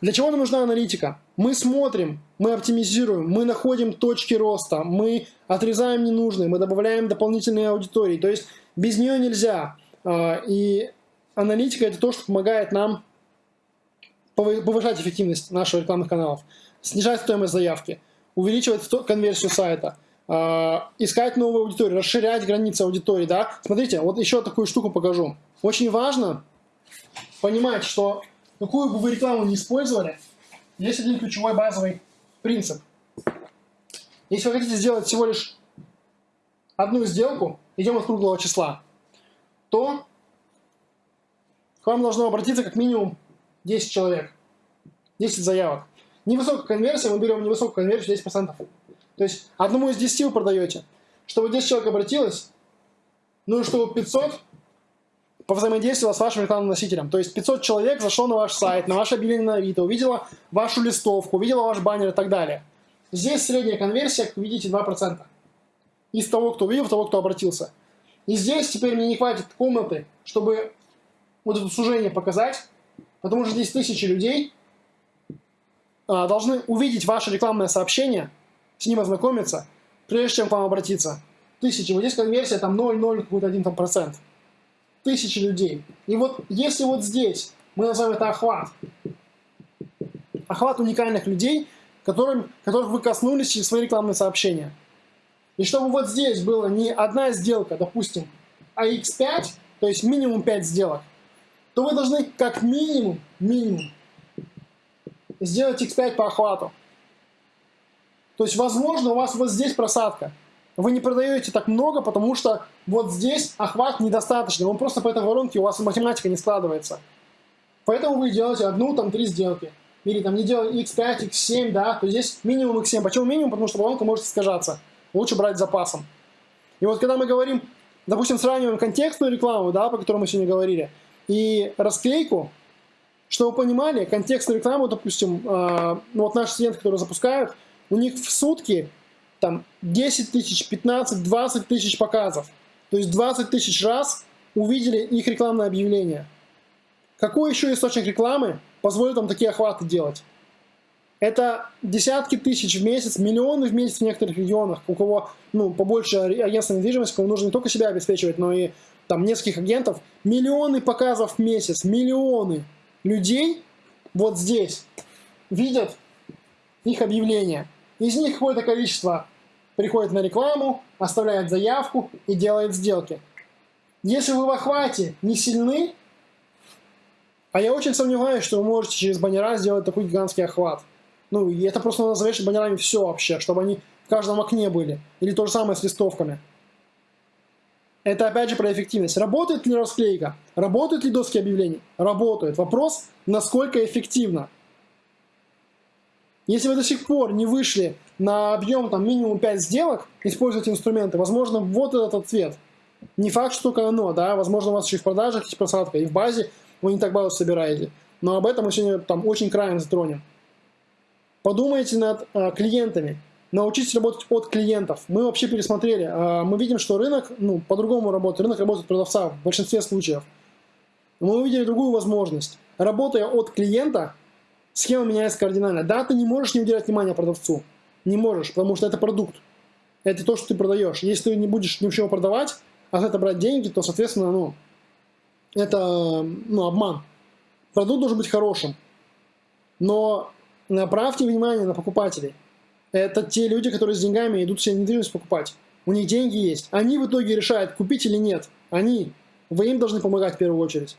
Для чего нам нужна аналитика? Мы смотрим, мы оптимизируем, мы находим точки роста, мы отрезаем ненужные, мы добавляем дополнительные аудитории. То есть без нее нельзя. А, и аналитика это то, что помогает нам повышать эффективность наших рекламных каналов, снижать стоимость заявки, увеличивать конверсию сайта, а, искать новую аудиторию, расширять границы аудитории. Да? Смотрите, вот еще такую штуку покажу. Очень важно понимать, что какую бы вы рекламу не использовали, есть один ключевой базовый принцип. Если вы хотите сделать всего лишь одну сделку, идем от круглого числа, то к вам должно обратиться как минимум 10 человек, 10 заявок. Невысокая конверсия, мы берем невысокую конверсию 10%. То есть одному из 10 вы продаете. Чтобы 10 человек обратилось, ну и чтобы 500 повзаимодействовала с вашим рекламным носителем. То есть 500 человек зашло на ваш сайт, на ваше объявление на Авито, увидела вашу листовку, увидела ваш баннер и так далее. Здесь средняя конверсия, как видите, 2%. Из того, кто увидел, того, кто обратился. И здесь теперь мне не хватит комнаты, чтобы вот это сужение показать, потому что здесь тысячи людей а, должны увидеть ваше рекламное сообщение, с ним ознакомиться, прежде чем к вам обратиться. Тысячи. Вот здесь конверсия там 0,0 какой-то один там процент тысячи людей. И вот если вот здесь мы назовем это охват, охват уникальных людей, которым, которых вы коснулись через свои рекламные сообщения. И чтобы вот здесь было не одна сделка, допустим, а x5, то есть минимум 5 сделок, то вы должны как минимум, минимум, сделать x5 по охвату. То есть, возможно, у вас вот здесь просадка. Вы не продаете так много, потому что вот здесь охват недостаточный. Он просто по этой воронке, у вас математика не складывается. Поэтому вы делаете одну, там, три сделки. Или там не делаете x5, x7, да, то здесь минимум x7. Почему минимум? Потому что воронка может искажаться. Лучше брать запасом. И вот когда мы говорим, допустим, сравниваем контекстную рекламу, да, по которой мы сегодня говорили, и расклейку, чтобы вы понимали, контекстную рекламу, допустим, э, ну вот наши студенты, которые запускают, у них в сутки там 10 тысяч, 15, 20 тысяч показов. То есть 20 тысяч раз увидели их рекламное объявление. Какой еще источник рекламы позволит вам такие охваты делать? Это десятки тысяч в месяц, миллионы в месяц в некоторых регионах, у кого ну, побольше агентства недвижимости, кому нужно не только себя обеспечивать, но и там нескольких агентов. Миллионы показов в месяц, миллионы людей вот здесь видят их объявления. Из них какое-то количество приходит на рекламу, оставляет заявку и делает сделки. Если вы в охвате не сильны, а я очень сомневаюсь, что вы можете через баннера сделать такой гигантский охват. Ну, и это просто надо завешать баннерами все вообще, чтобы они в каждом окне были. Или то же самое с листовками. Это опять же про эффективность. Работает ли расклейка? Работают ли доски объявлений? Работают. Вопрос, насколько эффективно. Если вы до сих пор не вышли на объем там, минимум 5 сделок, используйте инструменты, возможно, вот этот ответ. Не факт, что только оно, да, возможно, у вас еще и в продажах есть просадка, и в базе вы не так базу собираете. Но об этом мы сегодня там очень краем затронем. Подумайте над э, клиентами, научитесь работать от клиентов. Мы вообще пересмотрели, э, мы видим, что рынок ну, по-другому работает, рынок работает продавца в большинстве случаев. Мы увидели другую возможность. Работая от клиента, схема меняется кардинально. Да, ты не можешь не уделять внимания продавцу, не можешь, потому что это продукт. Это то, что ты продаешь. Если ты не будешь ничего продавать, а за это брать деньги, то, соответственно, ну, это ну, обман. Продукт должен быть хорошим. Но направьте внимание на покупателей. Это те люди, которые с деньгами идут себе недвижимость покупать. У них деньги есть. Они в итоге решают, купить или нет. Они. Вы им должны помогать в первую очередь.